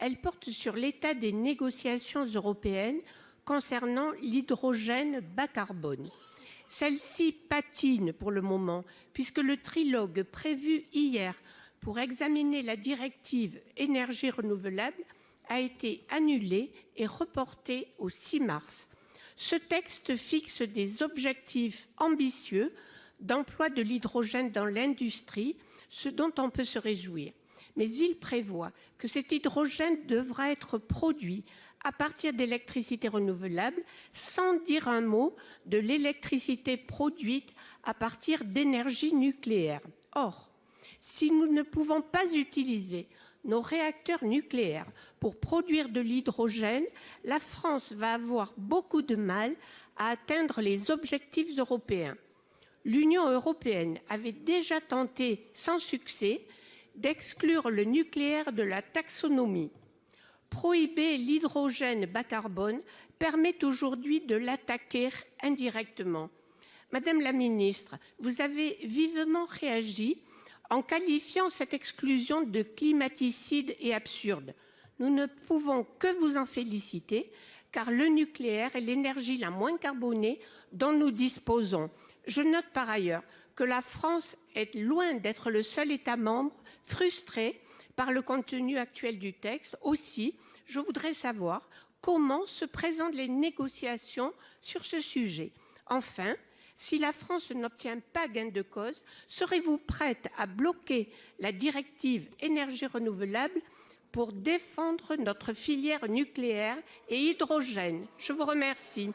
Elle porte sur l'état des négociations européennes concernant l'hydrogène bas-carbone. Celle-ci patine pour le moment puisque le trilogue prévu hier pour examiner la directive énergies renouvelables a été annulé et reporté au 6 mars. Ce texte fixe des objectifs ambitieux d'emploi de l'hydrogène dans l'industrie, ce dont on peut se réjouir. Mais il prévoit que cet hydrogène devra être produit à partir d'électricité renouvelable sans dire un mot de l'électricité produite à partir d'énergie nucléaire. Or, si nous ne pouvons pas utiliser nos réacteurs nucléaires pour produire de l'hydrogène, la France va avoir beaucoup de mal à atteindre les objectifs européens. L'Union européenne avait déjà tenté sans succès d'exclure le nucléaire de la taxonomie. Prohiber l'hydrogène bas carbone permet aujourd'hui de l'attaquer indirectement. Madame la ministre, vous avez vivement réagi en qualifiant cette exclusion de climaticide et absurde. Nous ne pouvons que vous en féliciter car le nucléaire est l'énergie la moins carbonée dont nous disposons. Je note par ailleurs que la France est loin d'être le seul État membre frustré par le contenu actuel du texte aussi. Je voudrais savoir comment se présentent les négociations sur ce sujet. Enfin, si la France n'obtient pas gain de cause, serez-vous prête à bloquer la directive énergies renouvelables pour défendre notre filière nucléaire et hydrogène Je vous remercie.